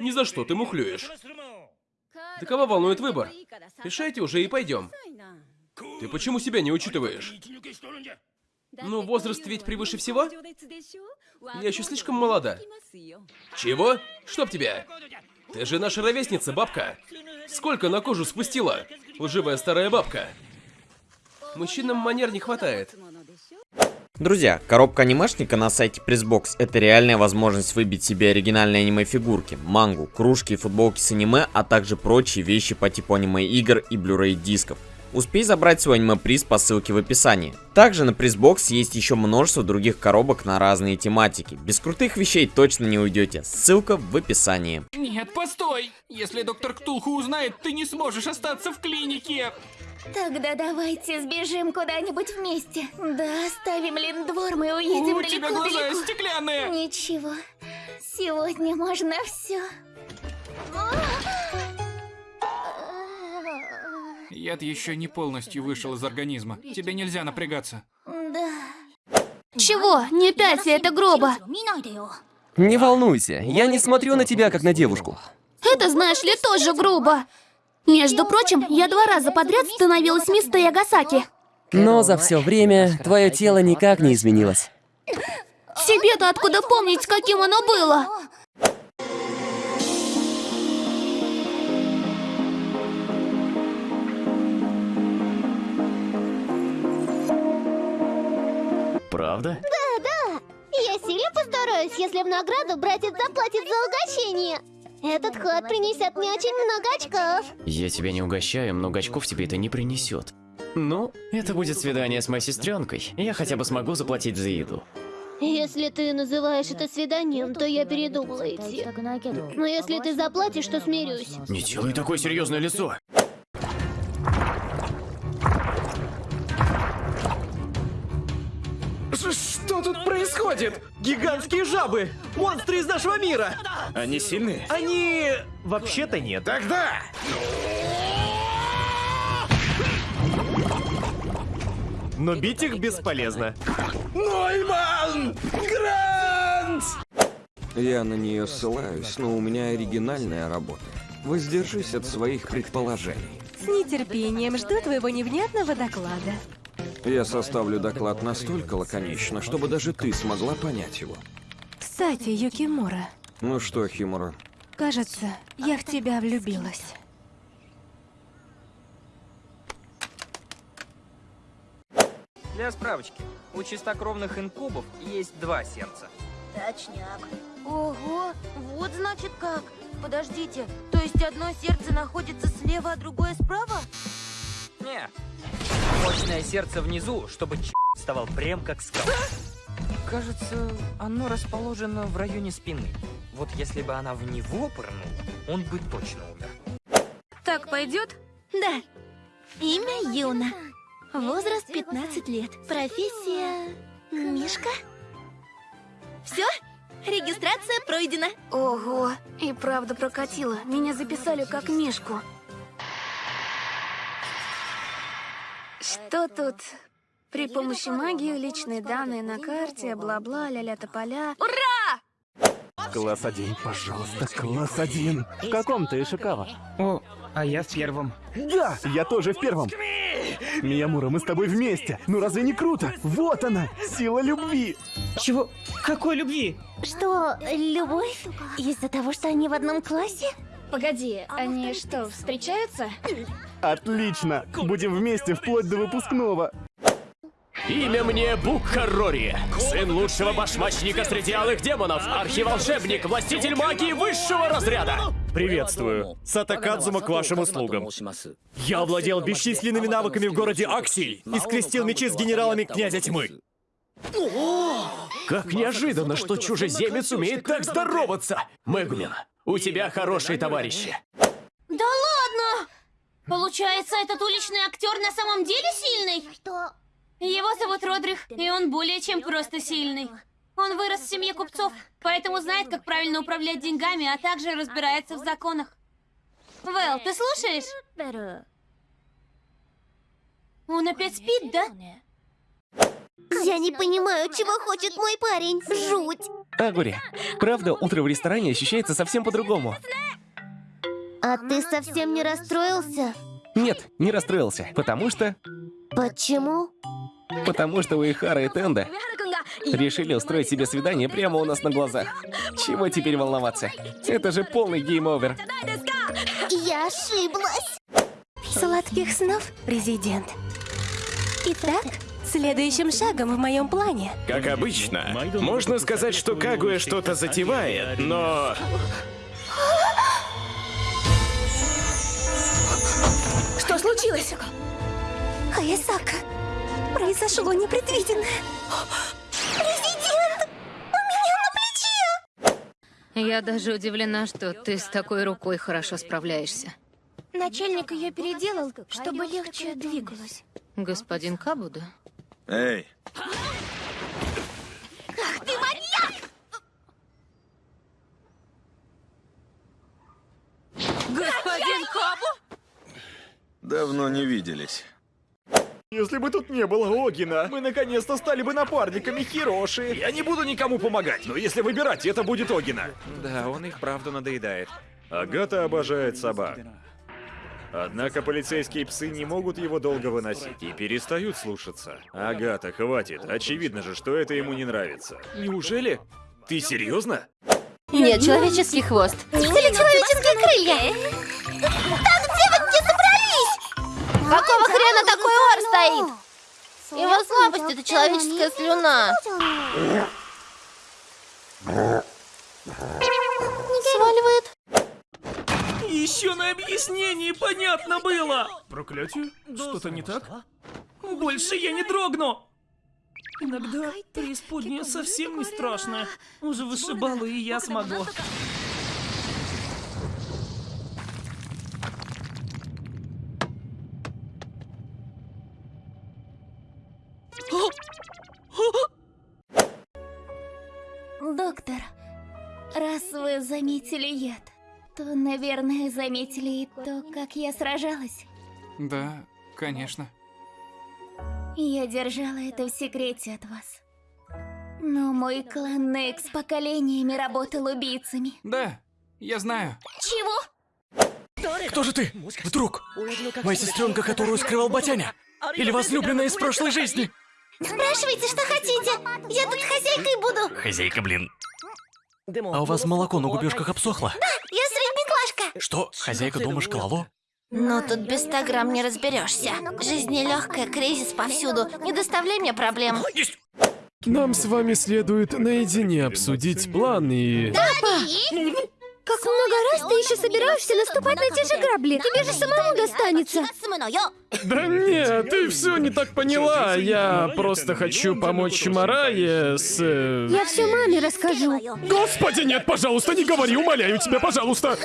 Ни за что ты мухлюешь. Да кого волнует выбор? Решайте уже и пойдем. Ты почему себя не учитываешь? Ну, возраст ведь превыше всего? Я еще слишком молода. Чего? Чтоб тебя? Ты же наша ровесница, бабка. Сколько на кожу спустила? Лживая старая бабка. Мужчинам манер не хватает. Друзья, коробка анимешника на сайте Pressbox это реальная возможность выбить себе оригинальные аниме-фигурки, мангу, кружки и футболки с аниме, а также прочие вещи по типу аниме-игр и Blu-ray дисков. Успей забрать свой аниме-приз по ссылке в описании. Также на Pressbox есть еще множество других коробок на разные тематики. Без крутых вещей точно не уйдете. Ссылка в описании. Нет, постой! Если доктор Ктулху узнает, ты не сможешь остаться в клинике! Тогда давайте сбежим куда-нибудь вместе. Да, оставим Линдвор, мы уедем У тебя глаза далеко-далеко. стеклянные! Ничего, сегодня можно все. Яд еще не полностью вышел из организма. Тебе нельзя напрягаться. Да. Чего? Не пялься, это грубо. Не волнуйся, я не смотрю на тебя, как на девушку. Это, знаешь ли, тоже грубо. Между прочим, я два раза подряд становилась мисс Ягасаки. Но за все время твое тело никак не изменилось. Тебе-то откуда помнить, каким оно было? Правда? Я сильно постараюсь, если в награду братец заплатит за угощение. Этот ход принесет мне очень много очков. Я тебя не угощаю, много очков тебе это не принесет. Ну, это будет свидание с моей сестренкой. Я хотя бы смогу заплатить за еду. Если ты называешь это свиданием, то я передумала идти. Но если ты заплатишь, то смирюсь. Не делай такое серьезное лицо. Что тут происходит? Гигантские жабы! Монстры из нашего мира! Они сильные? Они... вообще-то нет. Тогда! Но бить их бесполезно. Нойман! Грант! Я на нее ссылаюсь, но у меня оригинальная работа. Воздержись от своих предположений. С нетерпением жду твоего невнятного доклада. Я составлю доклад настолько лаконично, чтобы даже ты смогла понять его. Кстати, Юкимура, Ну что, Химура, кажется, я в тебя влюбилась. Для справочки, у чистокровных инкубов есть два сердца. Точняк. Ого, вот значит как. Подождите, то есть одно сердце находится слева, а другое справа? Не. Мощное сердце внизу, чтобы ч вставал прям как скала. Кажется, оно расположено в районе спины. Вот если бы она в него пырнула, он бы точно умер. Так пойдет? Да. Имя Юна. Возраст 15 лет. Профессия... Мишка? Все? Регистрация пройдена. Ого, и правда прокатило. Меня записали как Мишку. Что тут? При помощи магии личные данные на карте, бла-бла, ля-ля тополя. Ура! Класс один, пожалуйста, класс один. В каком ты, Шикава? О, а я в первом. Да, я тоже в первом. Миямура, мы с тобой вместе. Ну разве не круто? Вот она, сила любви. Чего? Какой любви? Что, любовь? Из-за того, что они в одном классе? Погоди, они что, встречаются? Отлично, будем вместе вплоть до выпускного. Имя мне Букхарори, сын лучшего башмачника среди алых демонов, архиволшебник, властитель магии высшего разряда. Приветствую. Сатакадзума к вашим услугам. Я овладел бесчисленными навыками в городе Аксий и скрестил мечи с генералами князя тьмы. Как неожиданно, что чужеземец умеет так здороваться. Мэгумин, у тебя хорошие товарищи. Да ладно! Получается, этот уличный актер на самом деле сильный? Что? Его зовут Родрих, и он более чем просто сильный. Он вырос в семье купцов, поэтому знает, как правильно управлять деньгами, а также разбирается в законах. Вэл, ты слушаешь? Он опять спит, да? Я не понимаю, чего хочет мой парень. Жуть. Агури, правда, утро в ресторане ощущается совсем по-другому. А ты совсем не расстроился? Нет, не расстроился, потому что... Почему? Потому что Уихара и Тенда решили устроить себе свидание прямо у нас на глазах. Чего теперь волноваться? Это же полный game over. Я ошиблась. Сладких снов, президент. Итак, следующим шагом в моем плане Как обычно, можно сказать, что Кагуя что-то затевает, но... Что случилось? Хаясака, произошло непредвиденное. Президент! У меня на плече! Я даже удивлена, что ты с такой рукой хорошо справляешься. Начальник ее переделал, чтобы легче двигалась. Господин Кабуда? Эй, Ты маньяк! Господин Кабу? давно не виделись. Если бы тут не было Огина, мы наконец-то стали бы напарниками Хироши. Я не буду никому помогать, но если выбирать, это будет Огина. Да, он их правда надоедает. Агата обожает собак. Однако полицейские псы не могут его долго выносить и перестают слушаться. Агата, хватит. Очевидно же, что это ему не нравится. Неужели? Ты серьезно? Нет, человеческий хвост. Или человеческие крылья? Вы где собрались? Какого хрена такой ор стоит? Его слабость — это человеческая слюна. Сваливает. Еще на объяснении понятно было! Проклятие? Что-то не так? Больше я не дрогну! Иногда преисподняя совсем не страшная. Уже вышибалу и я смогу. Доктор, раз вы заметили яд, то, наверное, заметили и то, как я сражалась. Да, конечно. Я держала это в секрете от вас. Но мой клан Некс поколениями работал убийцами. Да, я знаю. Чего? Кто же ты? Вдруг? Моя сестренка, которую скрывал Батяня? Или возлюбленная из прошлой жизни? Спрашивайте, что хотите. Я тут хозяйкой буду. Хозяйка, блин. А у вас молоко на губежках обсохло? Да, я. Что, хозяйка дома шкалало? Но тут без 100 грамм не разберешься. Жизнь нелегкая, кризис повсюду. Не доставляй мне проблем. Нам с вами следует наедине обсудить план и... Как много раз ты еще собираешься наступать на те же грабли? Тебе же самому достанется. Да нет, ты все не так поняла. Я просто хочу помочь Марае с... э, Я все маме расскажу. Господи, нет, пожалуйста, не говори, умоляю тебя, пожалуйста.